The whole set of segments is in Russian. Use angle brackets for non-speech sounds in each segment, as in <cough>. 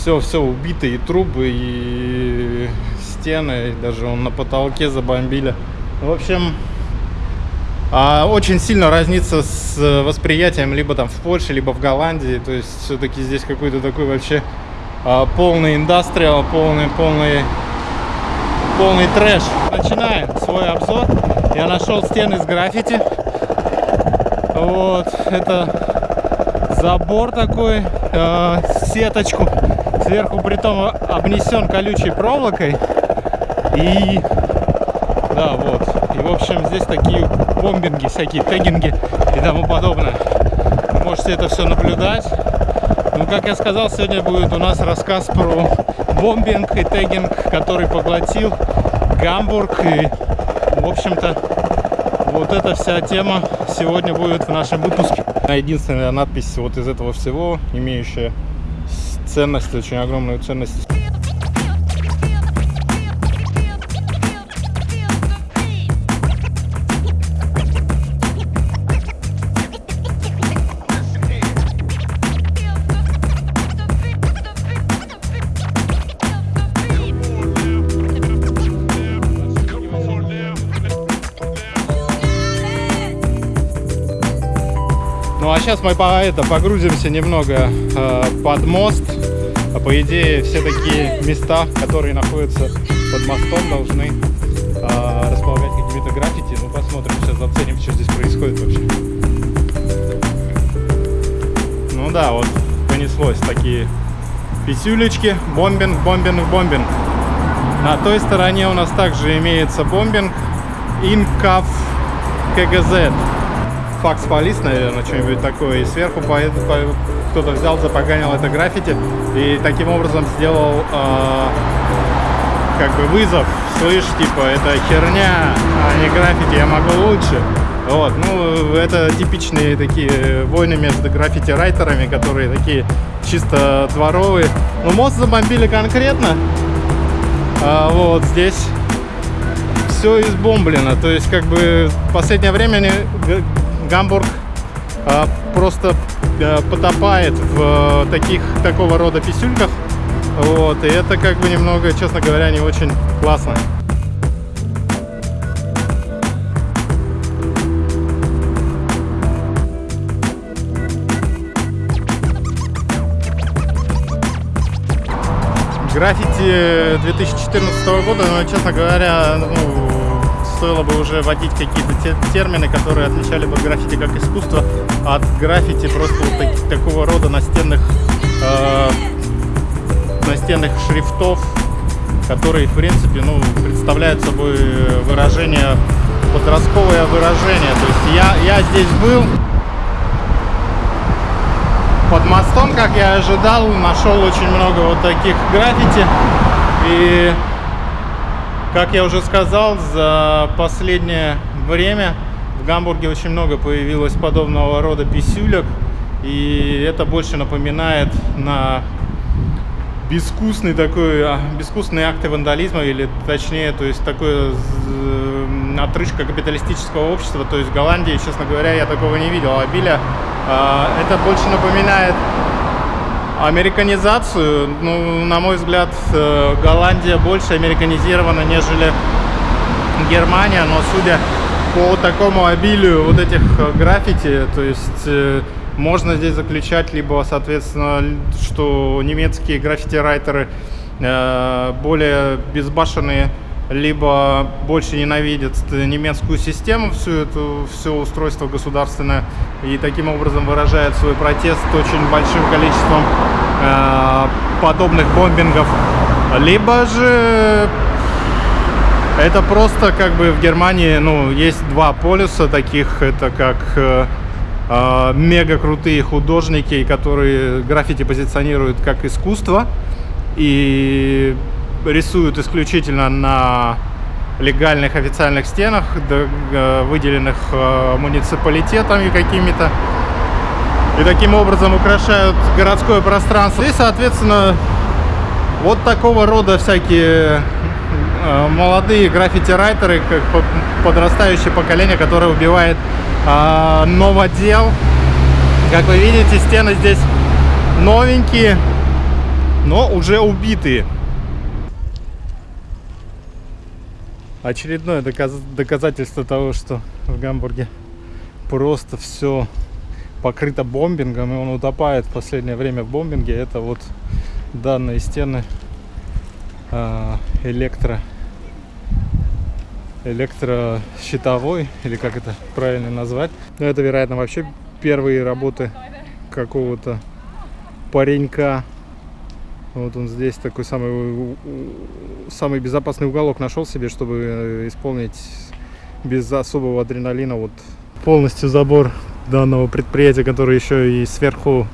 все, все убито, и трубы, и стены, и даже он на потолке забомбили. В общем, а, очень сильно разнится с восприятием либо там в Польше, либо в Голландии. То есть все-таки здесь какой-то такой вообще а, полный индастриал, полный, полный, полный трэш. Начинаем свой обзор. Я нашел стены с граффити. Вот, это забор такой, э, сеточку. Сверху при том обнесен колючей проволокой. И да, вот. И, в общем, здесь такие бомбинги, всякие тегинги и тому подобное. Можете это все наблюдать. Ну, как я сказал, сегодня будет у нас рассказ про бомбинг и тегинг, который поглотил Гамбург. И, в общем-то, вот эта вся тема сегодня будет в нашем выпуске. Единственная надпись вот из этого всего, имеющая ценность, очень огромную ценность. Ну а сейчас мы по это погрузимся немного э, под мост. А по идее все такие места, которые находятся под мостом, должны э, располагать какими-то граффити. Ну посмотрим, сейчас заценим, что здесь происходит вообще. Ну да, вот понеслось такие писюлечки, бомбинг, бомбинг, бомбинг. На той стороне у нас также имеется бомбинг Инкав КГЗ факс полис, наверное, что-нибудь такое. И сверху по, по, кто-то взял, запоганил это граффити и таким образом сделал э, как бы вызов. Слышь, типа, это херня, а не граффити, я могу лучше. Вот, ну, это типичные такие войны между граффити-райтерами, которые такие чисто дворовые. Ну, мост забомбили конкретно. А, вот здесь все избомблено. То есть, как бы, в последнее время Гамбург а, просто а, потопает в таких такого рода писюльках. Вот, и это как бы немного, честно говоря, не очень классно. Граффити 2014 года, но, честно говоря, ну, стоило бы уже вводить какие-то те, термины, которые отличали бы граффити как искусство от граффити просто вот так, такого рода настенных, э, настенных шрифтов, которые, в принципе, ну, представляют собой выражение, подростковое выражение. То есть я, я здесь был под мостом, как я ожидал, нашел очень много вот таких граффити. И как я уже сказал, за последнее время в Гамбурге очень много появилось подобного рода писюлек. И это больше напоминает на безвкусный такой, а, безвкусные акты вандализма, или точнее, то есть такое отрыжка капиталистического общества. То есть в Голландии, честно говоря, я такого не видел. А Биля, это больше напоминает Американизацию, ну, на мой взгляд, э, Голландия больше американизирована, нежели Германия, но судя по такому обилию вот этих э, граффити, то есть э, можно здесь заключать либо, соответственно, что немецкие граффити-райтеры более безбашенные либо больше ненавидят немецкую систему, всю эту, все устройство государственное, и таким образом выражают свой протест очень большим количеством подобных бомбингов. Либо же это просто как бы в Германии, ну, есть два полюса таких, это как э, э, мега крутые художники, которые граффити позиционируют как искусство, и рисуют исключительно на легальных официальных стенах, э, выделенных э, муниципалитетами какими-то. И таким образом украшают городское пространство. И, соответственно, вот такого рода всякие э, молодые граффити-райтеры, как подрастающее поколение, которое убивает новодел. Как вы видите, стены здесь новенькие, но уже убитые. Очередное доказ доказательство того, что в Гамбурге просто все покрыто бомбингом, и он утопает в последнее время в бомбинге. Это вот данные стены э, электро электрощитовой, или как это правильно назвать. Но это, вероятно, вообще первые работы какого-то паренька. Вот он здесь такой самый, самый безопасный уголок нашел себе, чтобы э, исполнить без особого адреналина вот полностью забор данного предприятия, который еще и сверху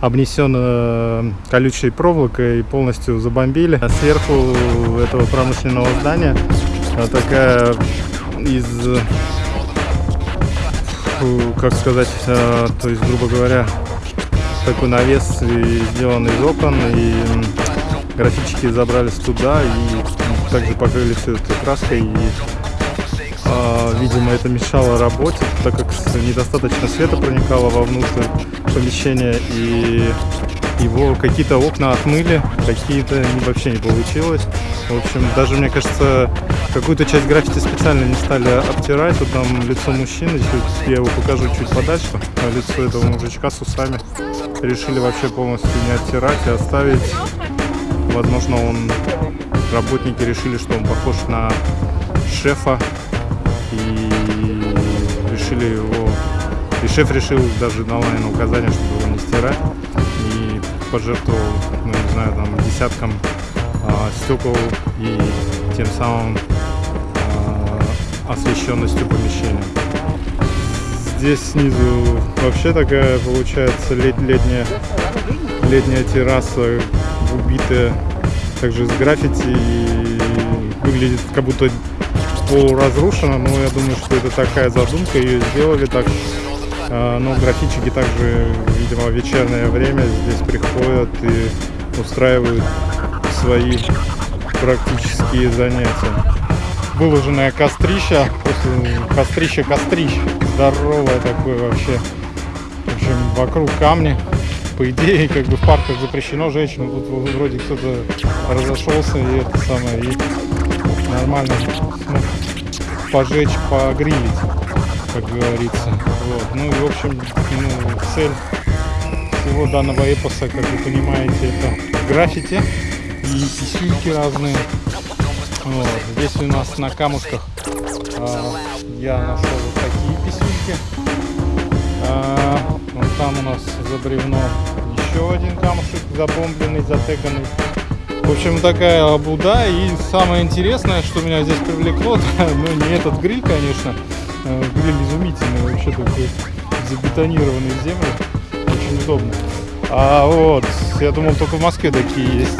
обнесен э, колючей проволокой и полностью забомбили. А сверху этого промышленного здания такая из, как сказать, э, то есть, грубо говоря, такой навес сделан из окон, и графички забрались туда и также покрыли все это краской. И, э, видимо, это мешало работе, так как недостаточно света проникало вовнутрь помещения, и его какие-то окна отмыли, какие-то вообще не получилось. В общем, даже, мне кажется, какую-то часть граффити специально не стали обтирать. Вот там лицо мужчины, чуть, я его покажу чуть подальше, а лицо этого мужичка с усами. Решили вообще полностью не оттирать и оставить. Возможно, он работники решили, что он похож на шефа и решили его и шеф решил даже дал наверное указание чтобы его не стирать и пожертвовал ну не знаю там десяткам а, стекол и тем самым а, освещенностью помещения. Здесь снизу вообще такая получается лет, летняя, летняя терраса, убитая также с граффити и выглядит как будто полуразрушена, но я думаю, что это такая задумка, ее сделали так. А, но графичики также, видимо, в вечернее время здесь приходят и устраивают свои практические занятия. Выложенное кострища, кострище кострищ, здоровое такое вообще. В общем, вокруг камни. По идее, как бы в парках запрещено женщинам. Тут вроде кто-то разошелся и это самое, и нормально ну, пожечь, погрилить, как говорится. Вот. Ну и в общем, ну, цель всего данного эпоса, как вы понимаете, это граффити и писюльки разные. Вот. Здесь у нас на камушках а, я нашел вот такие писюльки. А, вот там у нас за бревно еще один камушек забомбленный, затеганный. В общем, такая обуда. И самое интересное, что меня здесь привлекло, <laughs> ну не этот гриль, конечно. А, гриль изумительный, вообще такой забетонированный в землю. Очень удобно. А вот, я думал, только в Москве такие есть.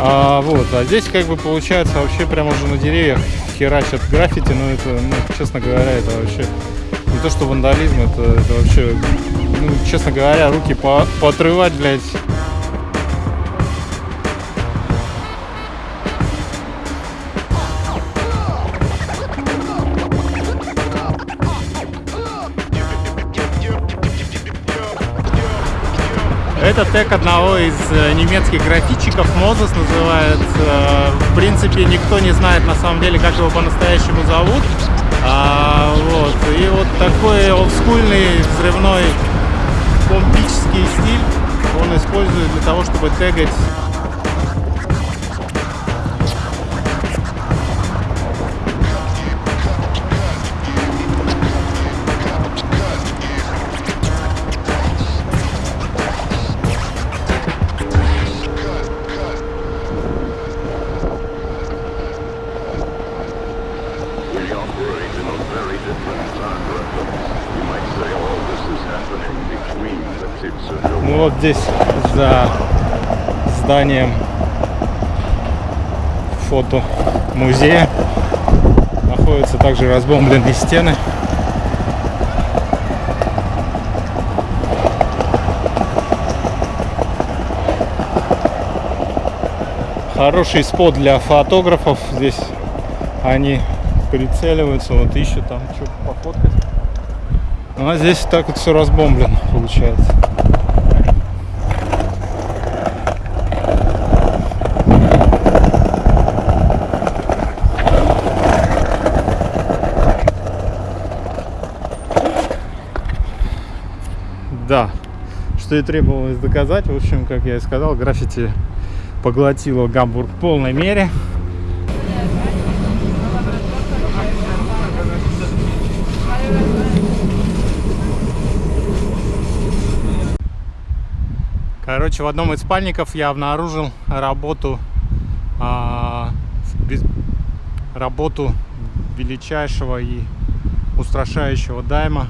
А, вот, а здесь как бы получается вообще прямо уже на деревьях херачат граффити, но это, ну, честно говоря, это вообще не то что вандализм, это, это вообще, ну, честно говоря, руки по, поотрывать, блядь, Это тег одного из э, немецких графичиков, Мозес называется. В принципе, никто не знает на самом деле, как его по-настоящему зовут. А, вот. И вот такой олдскульный взрывной бомбический стиль он использует для того, чтобы тегать вот здесь за зданием фото музея находятся также разбомбленные стены. Хороший спот для фотографов. Здесь они прицеливаются, вот еще там, что-то пофоткать. Ну, а здесь так вот все разбомблено получается. Да, что и требовалось доказать, в общем, как я и сказал, граффити поглотило Гамбург в полной мере. Короче, в одном из спальников я обнаружил работу, а, без- работу величайшего и устрашающего дайма